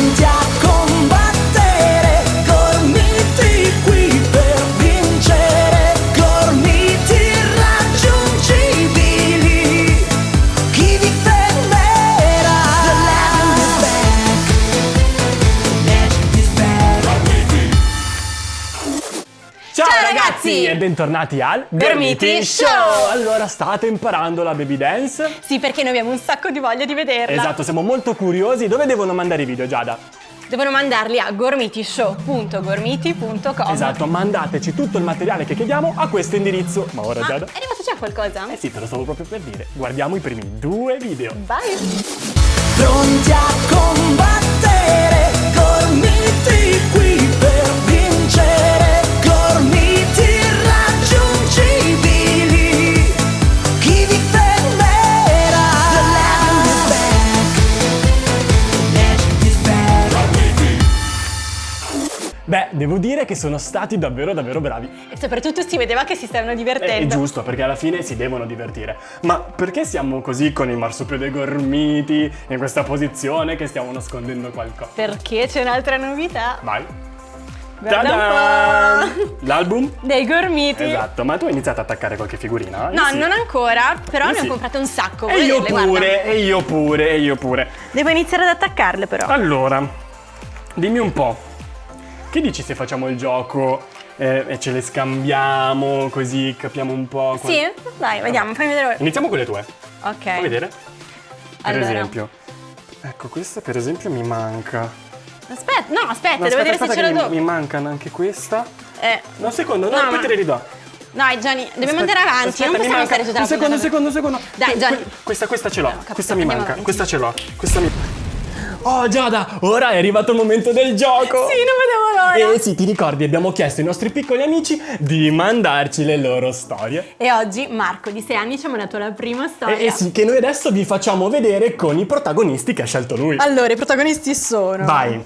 Pronti e bentornati al Gormiti Show! Allora, state imparando la baby dance? Sì, perché noi abbiamo un sacco di voglia di vederla. Esatto, siamo molto curiosi. Dove devono mandare i video, Giada? Devono mandarli a gormitishow.gormiti.com. Esatto, mandateci tutto il materiale che chiediamo a questo indirizzo. Ma ora, Ma Giada? è arrivato già qualcosa? Eh sì, te lo stavo proprio per dire. Guardiamo i primi due video. Vai! Pronti a combattere, devo dire che sono stati davvero davvero bravi. E soprattutto si vedeva che si stavano È divertendo. giusto, perché alla fine si devono divertire. Ma perché siamo così con il marsupio gormiti, in questa posizione che stiamo nascondendo qualcosa? Perché c'è un'altra novità. Vai. L'album? Dei gormiti. Esatto, ma tu hai iniziato a attaccare qualche figurina? No, Sì. non ancora, però Eh ne sì. ho comprate un sacco. E io vederle? pure, Guarda. e io pure, e io pure. Devo iniziare ad attaccarle però. Allora, dimmi un po', che dici se facciamo il gioco eh, e ce le scambiamo così capiamo un po'? qual- Sì? Dai, vediamo, fammi vedere. Iniziamo con le tue. Ok. Fai vedere? Per Allora. esempio. Ecco, questa per esempio mi manca. Aspetta, no, aspetta, No, devo aspetta, vedere se ce l'ho mi, dopo. mi mancano anche questa. Eh, No, un secondo, no, No, poi ma- te le ridò. dai Gianni, dobbiamo Aspetta, andare avanti, aspetta, non possiamo stare tutta la Un secondo, un puntata. secondo, un secondo. Dai, Gianni. que- Questa, questa ce l'ho. No, questa mi manca. Questa ce l'ho. Questa mi. Oh Giada, ora è arrivato il momento del gioco. Sì, non vedevo l'ora. E sì, ti ricordi, abbiamo chiesto ai nostri piccoli amici di mandarci le loro storie. E oggi Marco di 6 anni ci ha mandato la prima storia. E, e sì, che noi adesso vi facciamo vedere con i protagonisti che ha scelto lui. Allora, i protagonisti sono Vai.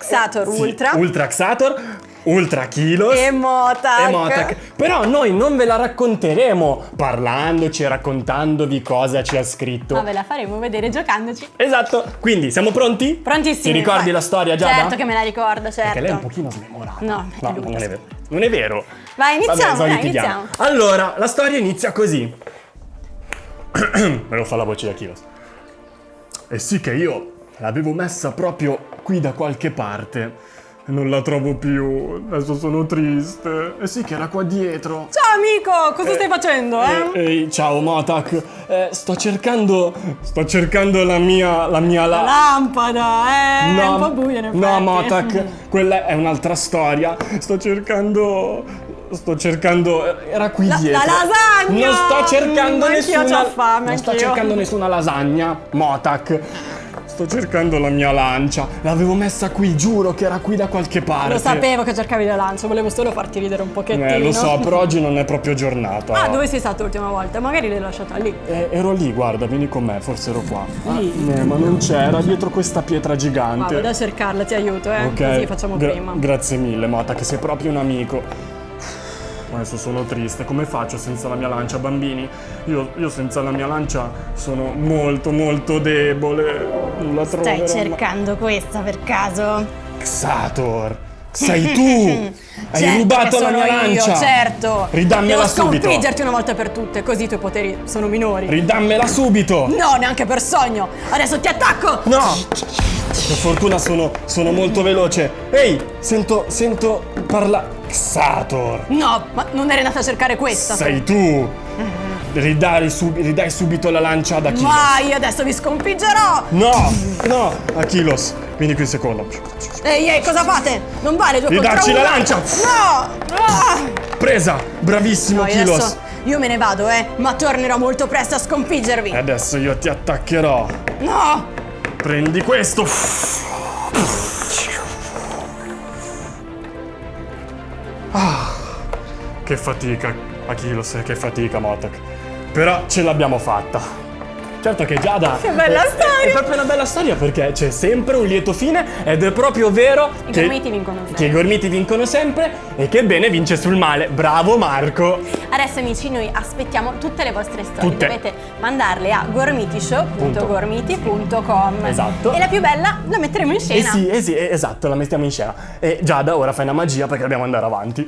Xator Sì, Ultra Ultra Xator, Ultra Kilos. e Motak. e Motak. Però noi non ve la racconteremo parlandoci e raccontandovi cosa ci ha scritto. Ma ve la faremo vedere giocandoci. Esatto, quindi siamo pronti? Prontissimi. Ti ricordi vai. la storia Giada? Certo che me la ricordo, certo. Perché lei è un pochino smemorata. No, lui, non è vero. Non è vero. Vai, iniziamo, Vabbè, dai, litighiamo. iniziamo. Allora, la storia inizia così. Me lo fa la voce da Kilos. E sì che io l'avevo messa proprio qui da qualche parte. Non la trovo più. Adesso sono triste. E sì che era qua dietro. Ciao amico, cosa stai facendo, eh? Eh, ehi, ciao Motak. Eh, sto cercando. Sto cercando la mia. La mia la- Lampada, eh? è un po' buio in effetti. no, Motak, quella è un'altra storia. Sto cercando. Sto cercando. Era qui La- dietro. la lasagna! Non sto cercando Mm, anch'io nessuna. c'ho fame, non sto anch'io. cercando nessuna lasagna, Motak. Sto cercando la mia lancia. L'avevo messa qui, giuro che era qui da qualche parte. Lo sapevo che cercavi la lancia, volevo solo farti ridere un pochettino. Eh, lo so, però oggi non è proprio giornata. Ah, dove sei stato l'ultima volta? Magari l'hai lasciata lì. Eh, ero lì, guarda, vieni con me, forse ero qua. Ah, eh, ma non c'era, dietro questa pietra gigante. vado a cercarla, ti aiuto, eh? Ok, Così facciamo gra- prima. Grazie mille, Mata, che sei proprio un amico. Adesso sono triste, come faccio senza la mia lancia, bambini? Io, io senza la mia lancia sono molto, molto debole. Non la trovo. Stai cercando questa per caso? Xator, sei tu! Hai Certo rubato la mia io, lancia! certo! Ridammela Devo subito! sconfiggerti una volta per tutte, così i tuoi poteri sono minori. Ridammela subito! no, neanche per sogno! Adesso ti attacco! No! Per fortuna sono, sono molto veloce. Ehi, sento, sento parla... Xator! No, ma non eri andata a cercare questa. Sei tu! Ridai, sub- ridai subito la lancia ad Achilos. Vai, adesso vi sconfiggerò! No! No! Achilos, vieni qui un secondo. Ehi, ehi, cosa fate? Non vale due Ridacci la lancia! No! Ah! Presa! Bravissimo No, io Achilos! io me ne vado, eh, ma tornerò molto presto a sconfiggervi. Adesso io ti attaccherò. No! Prendi questo! Ah, che fatica, Achilos, che fatica, Motak. Però ce l'abbiamo fatta. Certo che Giada. Che bella è- storia! È proprio una bella storia perché c'è sempre un lieto fine ed è proprio vero I che, gormiti vincono sempre. che i gormiti vincono sempre e che il bene vince sul male. Bravo Marco! Adesso amici noi aspettiamo tutte le vostre storie. Tutte. Dovete mandarle a gormitishow.gormiti.com. Esatto. E la più bella la metteremo in Eh scena. sì, eh sì, eh, esatto, la mettiamo in scena. E Giada, ora fai una magia perché dobbiamo andare avanti.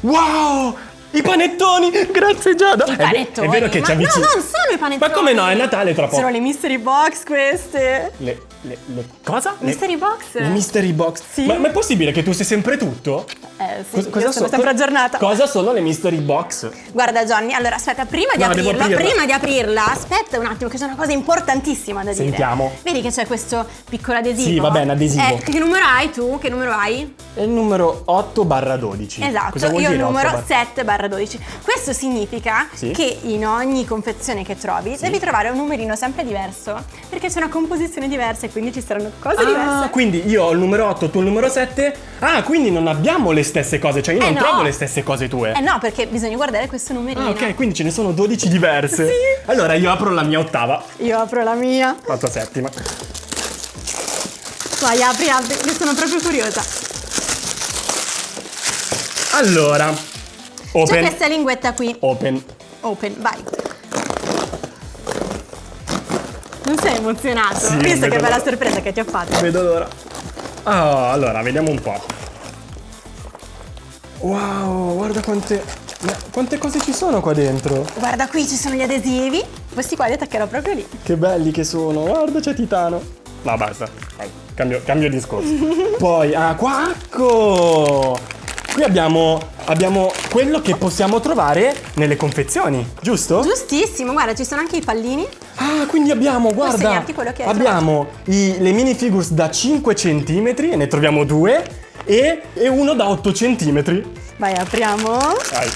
Wow! I panettoni! Grazie Giada! I panettoni. È, vero che Ma ci avvicini. No, non sono i panettoni. Ma come no? È Natale tra poco. Sono le mystery box queste. Le, le, le- cosa? Le- Mystery box? Le mystery box. Sì. Ma, ma è possibile che tu sai sempre tutto? Eh sì, Cos- io sono so- sempre aggiornata. Cosa sono le mystery box? Guarda Johnny, allora aspetta, prima di No, aprirla, prima di aprirla, aspetta un attimo che c'è una cosa importantissima da dire. Sentiamo. Vedi che c'è questo piccolo adesivo? Sì, vabbè, un adesivo. Eh, che numero hai tu? Che numero hai? È il numero 8 barra 12. Esatto, Cosa vuol io ho il dire 8 numero barra- 7 barra 12. Questo significa Sì. che in ogni confezione che trovi devi trovare un numerino sempre diverso, perché c'è una composizione diversa e quindi ci saranno cose Ah, diverse. quindi io ho il numero 8, tu il numero 7. Ah, quindi non abbiamo le stesse cose, cioè io Eh non no. trovo le stesse cose tue. Eh no, perché bisogna guardare questo numerino. Ah, ok, quindi ce ne sono 12 diverse. Sì. Allora io apro la mia ottava, Io apro la mia. la tua settima. Vai, apri, apri, che sono proprio curiosa. Allora, C'è open. questa linguetta qui. Open. Open, vai. Non sei emozionato? Sì, Visto vedo che bella sorpresa che ti ho fatto. Vedo l'ora. Ah, allora, vediamo un po'. Wow, guarda quante. quante cose ci sono qua dentro. Guarda qui ci sono gli adesivi. Questi qua li attaccherò proprio lì. Che belli che sono. Guarda, c'è Titano. No, basta. Vai, Cambio, cambio discorso. Poi, ah, qua, ecco. Qui abbiamo, abbiamo quello che possiamo trovare nelle confezioni, giusto? Giustissimo, guarda, ci sono anche i pallini. Ah, quindi abbiamo, guarda, abbiamo i- le minifigures da 5 cm e ne troviamo due e, e uno da 8 cm. Vai, apriamo. Vai.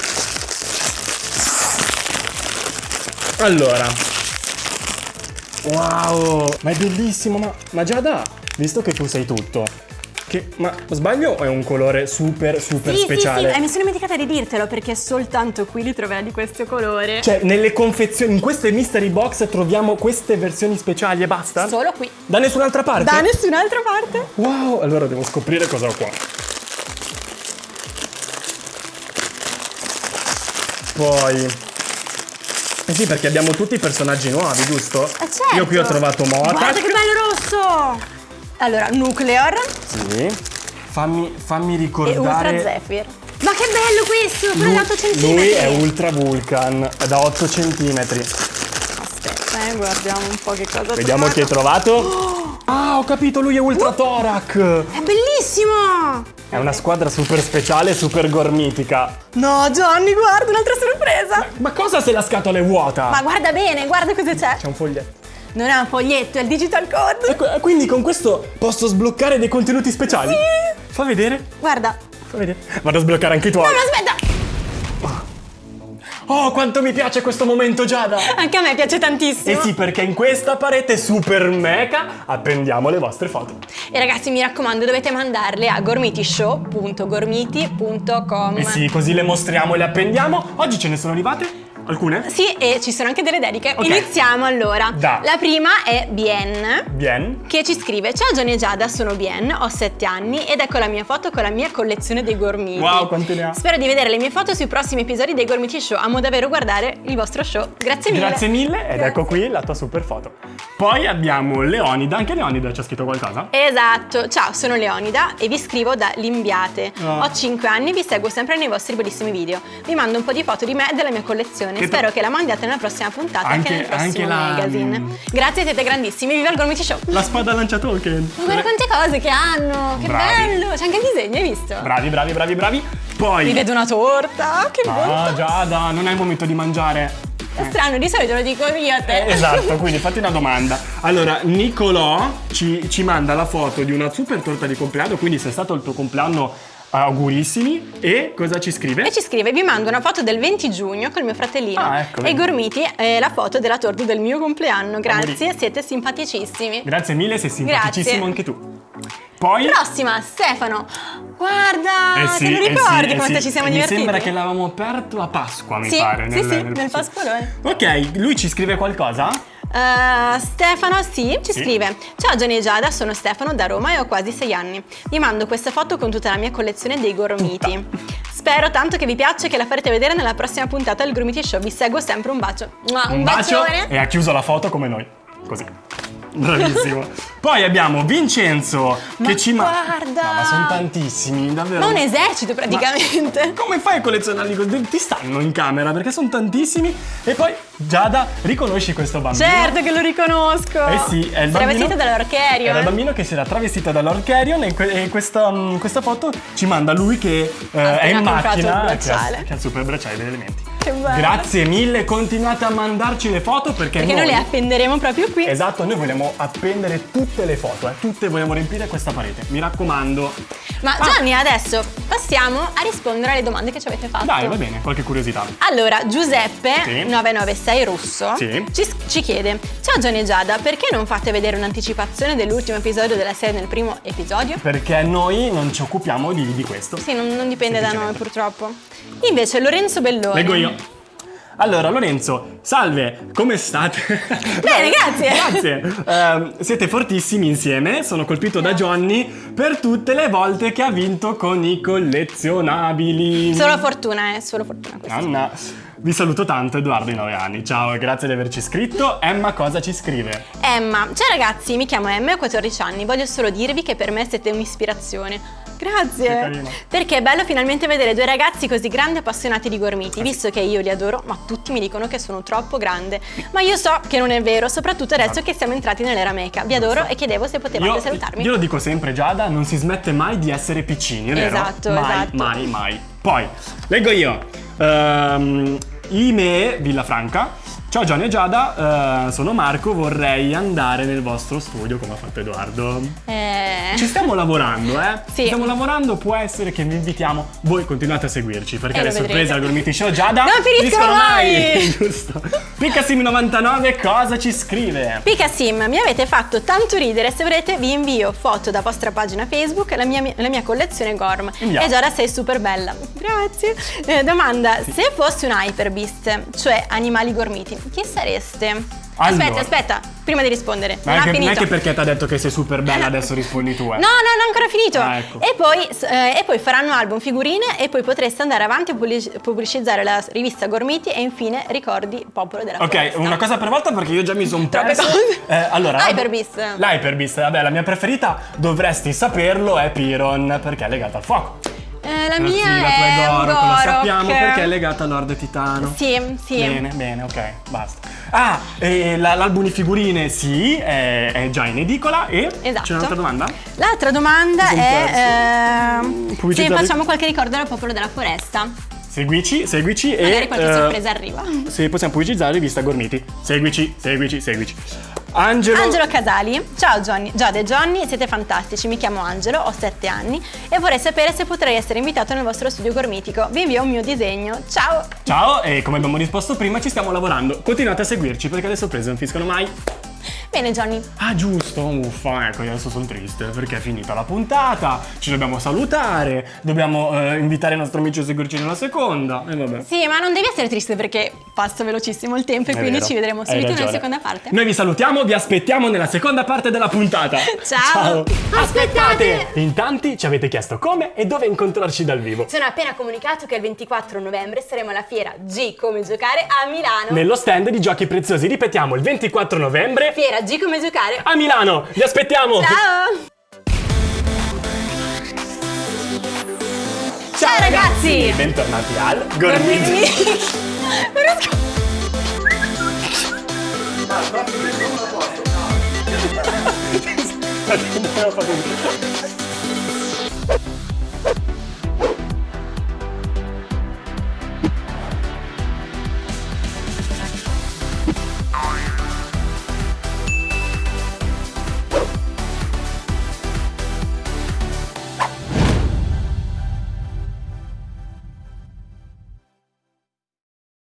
Allora. Wow, ma è bellissimo, ma, ma Giada, visto che tu sai tutto, che, ma sbaglio o è un colore super super Sì, speciale? sì, sì, eh, mi sono dimenticata di dirtelo perché soltanto qui li troverai di questo colore. Cioè, nelle confezioni, in queste mystery box troviamo queste versioni speciali e basta? Solo qui. Da nessun'altra parte? Da nessun'altra parte. Wow, allora devo scoprire cosa ho qua. Poi... Eh sì, perché abbiamo tutti i personaggi nuovi, giusto? Eh certo. Io qui ho trovato Mota. Guarda che bello rosso. Allora, Nuclear Sì. Fammi, fammi e ricordare... Ultra Zephyr. Ma che bello questo, quello Lui, da 8 cm. lui è Ultra Vulcan, è da 8 cm. Aspetta, eh, guardiamo un po' che cosa Vediamo chi hai trovato. Ah, ho capito, lui è Ultra Thorac. È bellissimo! È una squadra super speciale, super gormitica. No, Johnny, guarda, un'altra sorpresa! Ma cosa se la scatola è vuota? Ma guarda bene, guarda cosa c'è. C'è un foglietto. Non è un foglietto, è il digital code. Ecco, eh, quindi con questo posso sbloccare dei contenuti speciali? Sì. Fa vedere, Guarda. fa vedere. Vado a sbloccare anche i tuoi. No, no, aspetta! Oh, quanto mi piace questo momento, Giada! Anche a me piace Eh tantissimo. sì, perché in questa parete super meca appendiamo le vostre foto. E ragazzi, mi raccomando, dovete mandarle a gormitishow.gormiti.com. Eh sì, così le mostriamo e le appendiamo. Oggi ce ne sono arrivate? Alcune? Sì, e ci sono anche delle dediche. Ok. Iniziamo allora. Da. La prima è Bien. Bien. Che ci scrive Ciao Gianni e Giada, sono Bien, ho 7 anni ed ecco la mia foto con la mia collezione dei gormiti. Wow, quante ne ha? Spero di vedere le mie foto sui prossimi episodi dei Gormiti Show. Amo davvero guardare il vostro show. Grazie mille. Grazie mille ed Grazie. ecco qui la tua super foto. Poi abbiamo Leonida, anche Leonida ci ha scritto qualcosa? Esatto, ciao, sono Leonida e vi scrivo da Limbiate. Ah. Ho 5 anni e vi seguo sempre nei vostri bellissimi video. Vi mando un po' di foto di me e della mia collezione. Che Spero che la mandiate nella prossima puntata Anche- anche nel prossimo anche la- magazine. Grazie, siete grandissimi. Viva il Gormiti Show! La spada lancia. Ma guarda quante cose che hanno! Che Bravi. bello! C'è anche il disegno, hai visto? Bravi, bravi, bravi, bravi. Poi... Mi vedo una torta! Che Ah, bontà! Giada, non è il momento di mangiare. È strano, di solito lo dico io a te. Eh, Esatto, quindi fatti una domanda. Allora, Nicolò ci, ci manda la foto di una super torta di compleanno, quindi se è stato il tuo compleanno augurissimi. E cosa ci scrive? E ci scrive, vi mando una foto del 20 giugno col mio fratellino Ah, ecco, e. Gormiti eh, la foto della torta del mio compleanno. Grazie, Auguri. siete simpaticissimi. Grazie mille, sei simpaticissimo Grazie. anche tu. Poi... Prossima, Stefano. Guarda, Eh sì, te lo eh ricordi sì, eh quanto sì. ci siamo divertiti? Mi sembra che l'avevamo aperto a Pasqua, mi Sì, pare. sì, sì, nel Pasqualone. Ok, lui ci scrive qualcosa? Uh, Stefano, sì, ci Sì. scrive. Ciao Gianni e Giada, sono Stefano da Roma e ho quasi sei anni. Vi mando questa foto con tutta la mia collezione dei gormiti. Spero tanto che vi piaccia e che la farete vedere nella prossima puntata del Gormiti Show. Vi seguo sempre, un bacio. Un, Un bacio bacione. e ha chiuso la foto come noi. Così. Bravissimo. Poi abbiamo Vincenzo Ma che ci ma- guarda! No, ma sono tantissimi, davvero. Ma un esercito praticamente Come fai a collezionarli? Ti stanno in camera perché sono tantissimi. E poi, Giada, riconosci questo bambino? Certo che lo riconosco Eh sì, è il bambino. vestito dall'Orcherio Era il eh. bambino che si era travestito dall'Orcherion e, que- e questa, mm, questa foto ci manda lui che eh, è in comprato il macchina che ha, che ha il super bracciale degli elementi. Che bello. Grazie mille, continuate a mandarci le foto perché, Perché noi noi le appenderemo proprio qui Esatto, noi vogliamo appendere tutte le foto, eh. tutte vogliamo riempire questa parete. Mi raccomando. Ma Ah. Gianni, adesso passiamo a rispondere alle domande che ci avete fatto Dai, va bene, qualche curiosità. Allora, Giuseppe Sì. 996 Russo Sì. ci, ci chiede Ciao Gianni e Giada, perché non fate vedere un'anticipazione dell'ultimo episodio della serie nel primo episodio? Perché noi non ci occupiamo di, di questo. Sì, non, non dipende da noi purtroppo Invece Lorenzo Belloni Leggo io. Allora, Lorenzo, salve, come state? Bene, grazie. Grazie. Ehm, siete fortissimi insieme, sono colpito da Johnny per tutte le volte che ha vinto con i collezionabili. Solo fortuna, eh, solo fortuna Anna, vi saluto tanto, Edoardo di 9 anni. Ciao e grazie di averci scritto. Emma cosa ci scrive? Emma, ciao ragazzi, mi chiamo Emma e ho 14 anni. Voglio solo dirvi che per me siete un'ispirazione. Grazie. Perché è bello finalmente vedere due ragazzi così grandi e appassionati di gormiti, visto che io li adoro, ma tutti mi dicono che sono troppo grande. Ma io so che non è vero, soprattutto adesso che siamo entrati nell'era meca. Vi adoro e chiedevo se potevate salutarmi. io lo dico sempre, Giada, non si smette mai di essere piccini, vero? Esatto, mai, esatto. Mai, mai. Poi, leggo io. Ehm, Ime Villafranca. Ciao Gianni e Giada, eh, sono Marco, vorrei andare nel vostro studio come ha fatto Edoardo. Eh, Ci stiamo lavorando, eh? Sì. Stiamo lavorando, può essere che vi invitiamo. Voi continuate a seguirci perché E le sorprese al Gormiti Show Giada Non finiscono mai! Giusto. Piccasim99 cosa ci scrive? Picasim, mi avete fatto tanto ridere, se volete vi invio foto da vostra pagina Facebook, la mia, la mia collezione Gorm. Inviamo. E Giada sei super bella. Grazie. Eh, domanda, se fossi un Hyperbeast, cioè animali gormiti, chi sareste? Aspetta, Allora. aspetta, prima di rispondere. Ma non è ha che, non è che perché ti ha detto che sei super bella adesso rispondi tu, eh. No, no, non ho ancora finito. Ah, ecco. e, poi, eh, e poi faranno album, figurine e poi potreste andare avanti a pubblici- pubblicizzare la rivista Gormiti e infine ricordi Popolo della Ok, Foresta. una cosa per volta perché io già mi sono perso. Eh, allora, Hyperbeast. L'Hyperbeast, vabbè, la mia preferita, dovresti saperlo, è Piron, perché è legata al fuoco. Eh, la mia la tua è è Gorok, lo sappiamo perché è legata a Lord Titano. Sì, sì. Bene, bene, ok, basta. Ah, la- l'album di figurine sì, è, è già in edicola e Esatto. c'è un'altra domanda? L'altra domanda è ehm, se facciamo qualche ricordo del popolo della foresta. Seguici, seguici e... Magari qualche eh, sorpresa arriva. Se possiamo pubblicizzare rivista Gormiti. Seguici, seguici, seguici. Angelo... Angelo Casali, ciao Johnny, Giada e Johnny, siete fantastici, mi chiamo Angelo, ho 7 anni e vorrei sapere se potrei essere invitato nel vostro studio gormitico. Vi invio un mio disegno, ciao! Ciao, e come abbiamo risposto prima ci stiamo lavorando. Continuate a seguirci perché le sorprese non finiscono mai. Bene Johnny, Ah giusto, uffa, ecco, io adesso sono triste perché è finita la puntata, ci dobbiamo salutare, dobbiamo eh, invitare il nostro amico a seguirci nella seconda, e vabbè. sì ma non devi essere triste perché passa velocissimo il tempo e È quindi vero, ci vedremo subito nella seconda parte. Noi vi salutiamo, vi aspettiamo nella seconda parte della puntata. Ciao. Aspettate! In tanti ci avete chiesto come e dove incontrarci dal vivo. Sono appena comunicato che il 24 novembre saremo alla fiera G come giocare a Milano. Nello stand di giochi preziosi, ripetiamo, il 24 novembre Fiera G come giocare. a Milano. Vi aspettiamo! Ciao! Ciao ragazzi! Bentornati al Gormiti. Non